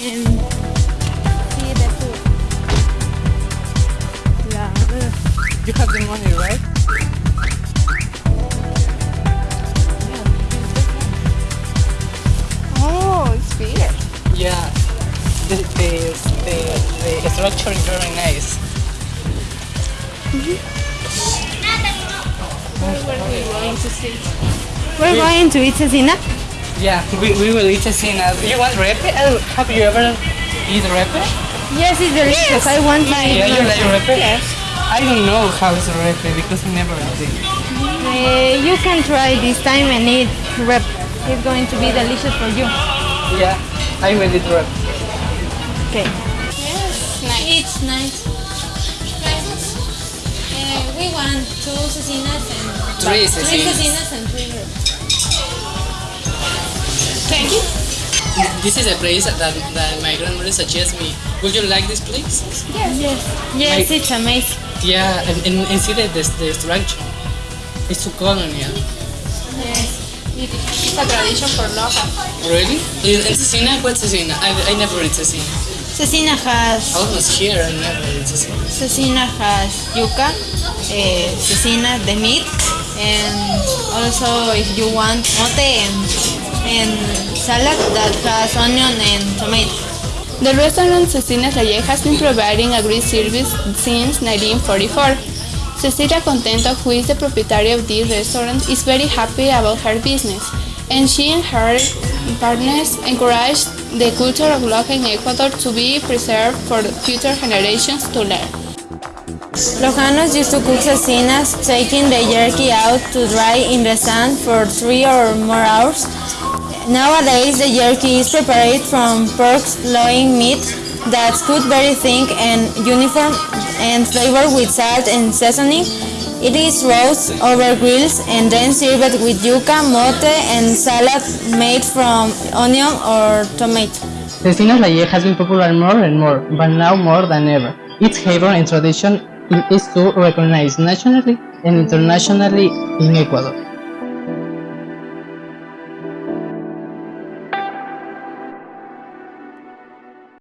and see the food. La, You have the money, right? oh, it's big. Yeah. The, the, the, the structure is very nice. Mm-hmm. We're going to eat cecina. Yeah, we, we will eat cecina. You want repe? Uh, Have you ever eat repe? Yes, it's delicious. I want to eat Yeah, you like repe? Yes. I don't know how is repe because I never ate it. Uh, you can try this time and eat rep. It's going to be delicious for you. Yeah, I will eat repe. Okay. Yes, nice. It's nice. Prices? Uh, we want two cecinas and Three three cecinas. cecinas and three ribs. Thank you. This is a place that, that my grandmother suggests me. Would you like this place? Yes. Yes, My- it's amazing. Yeah, and, and, and see the, the, the structure. It's too colonial. Yes. It's a tradition for local. Really? In, in cecina? What cecina? I, I never eat cecina. Cecina has I was here and never eat cecina. cecina has yuca, uh, cecina the meat, and also if you want mote and, and salad that has onion and tomato. The restaurant Cecina Reye has been providing a great service since 1944. Cecilia Contento, who is the proprietor of this restaurant, is very happy about her business, and she and her partners encourage the culture of local in Ecuador to be preserved for future generations to learn. Lojanos used to cook cecinas, taking the jerky out to dry in the sun for three or more hours. Nowadays, the jerky is prepared from pork loin meat that's cut very thin and uniform and flavored with salt and seasoning. It is roasted over grills and then served with yuca, mote, and salad made from onion or tomato. Cecina Laye has been popular more and more, but now more than ever. Its flavor and tradition is to recognized nationally and internationally in Ecuador.